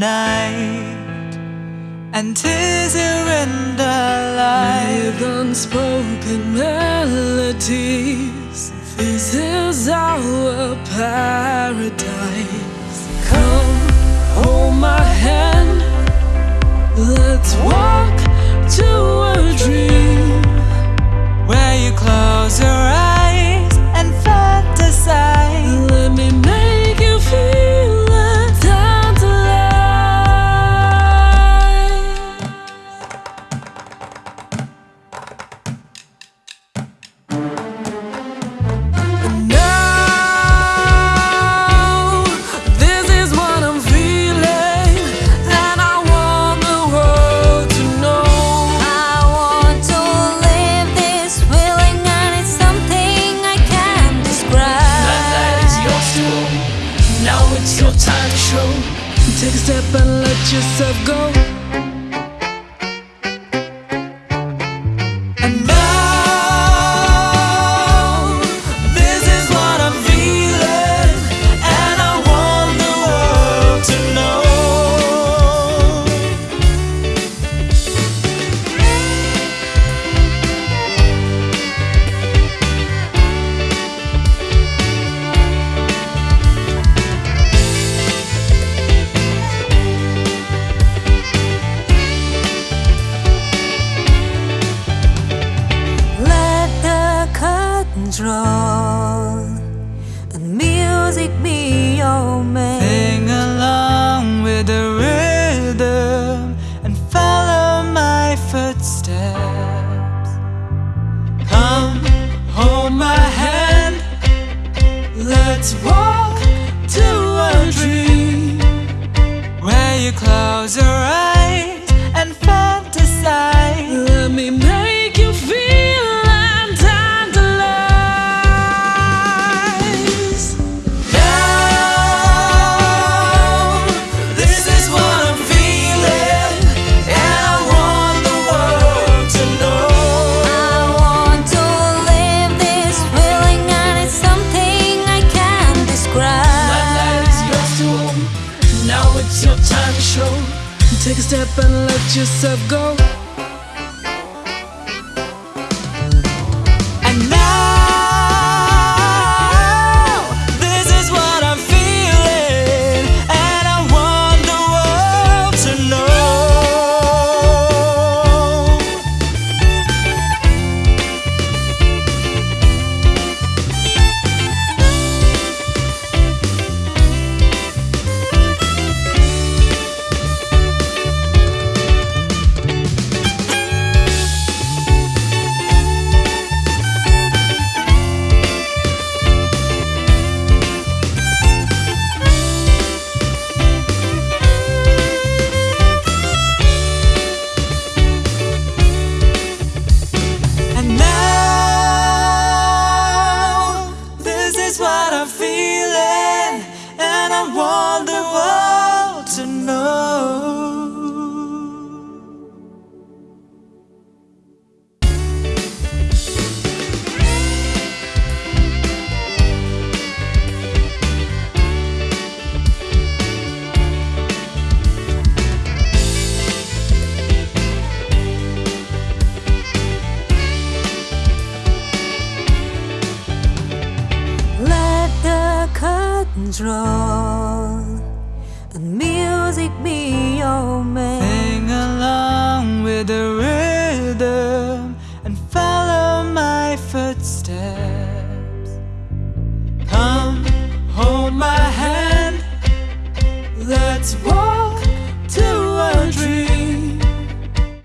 night and tis here in the light with unspoken melodies. This is our paradise. Take a step and let yourself go. And footsteps. Come, hold my hand. Let's walk to a dream where your clouds are. and let yourself go. control. And music be your man Sing along with the rhythm And follow my footsteps. Come, hold my hand. Let's walk